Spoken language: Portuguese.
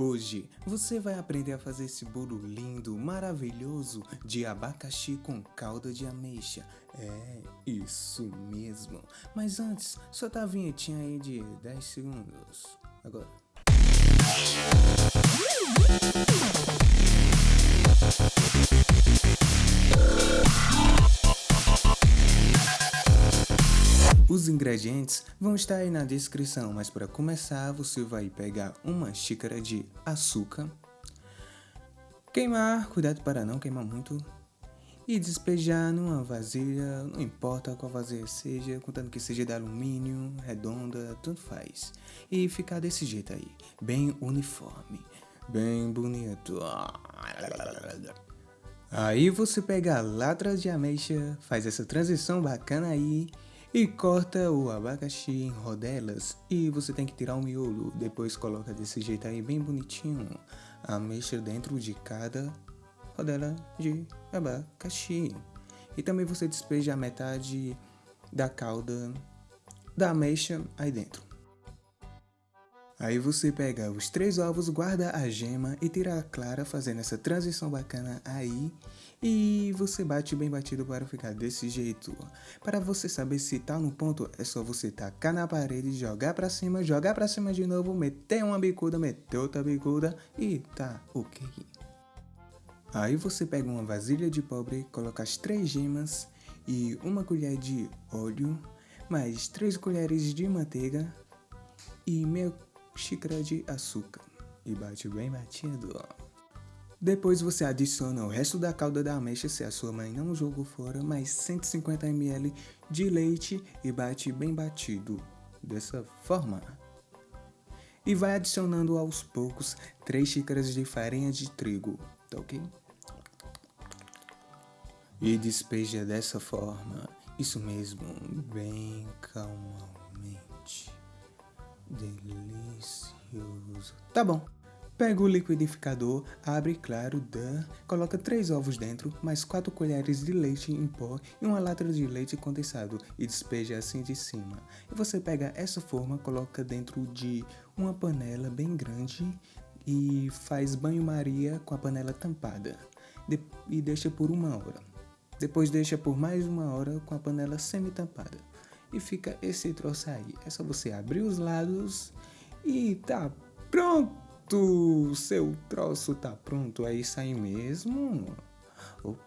Hoje você vai aprender a fazer esse bolo lindo, maravilhoso de abacaxi com calda de ameixa. É, isso mesmo. Mas antes, solta a vinhetinha aí de 10 segundos. Agora. Os ingredientes vão estar aí na descrição, mas para começar você vai pegar uma xícara de açúcar, queimar, cuidado para não queimar muito, e despejar numa vasilha, não importa qual vasilha seja, contando que seja de alumínio, redonda, tanto faz. E ficar desse jeito aí, bem uniforme, bem bonito. Aí você pega a latra de ameixa, faz essa transição bacana aí e corta o abacaxi em rodelas e você tem que tirar o miolo, depois coloca desse jeito aí bem bonitinho a ameixa dentro de cada rodela de abacaxi. E também você despeja a metade da calda da ameixa aí dentro. Aí você pega os três ovos, guarda a gema e tira a clara fazendo essa transição bacana aí. E você bate bem batido para ficar desse jeito. Para você saber se tá no ponto, é só você tacar na parede, jogar para cima, jogar para cima de novo, meter uma bicuda, meter outra bicuda e tá ok. Aí você pega uma vasilha de pobre, coloca as três gemas e uma colher de óleo, mais três colheres de manteiga e meia xícara de açúcar e bate bem batido. Depois você adiciona o resto da calda da ameixa se a sua mãe não jogou fora, mais 150 ml de leite e bate bem batido, dessa forma. E vai adicionando aos poucos 3 xícaras de farinha de trigo, tá ok? E despeja dessa forma, isso mesmo, bem calmamente. Delicioso. Tá bom. Pega o liquidificador, abre claro, dan, coloca 3 ovos dentro, mais 4 colheres de leite em pó e uma lata de leite condensado e despeja assim de cima. E você pega essa forma, coloca dentro de uma panela bem grande e faz banho-maria com a panela tampada e deixa por uma hora. Depois deixa por mais uma hora com a panela semi-tampada e fica esse troço aí. É só você abrir os lados e tá pronto! Seu troço tá pronto, é isso aí mesmo? Opa!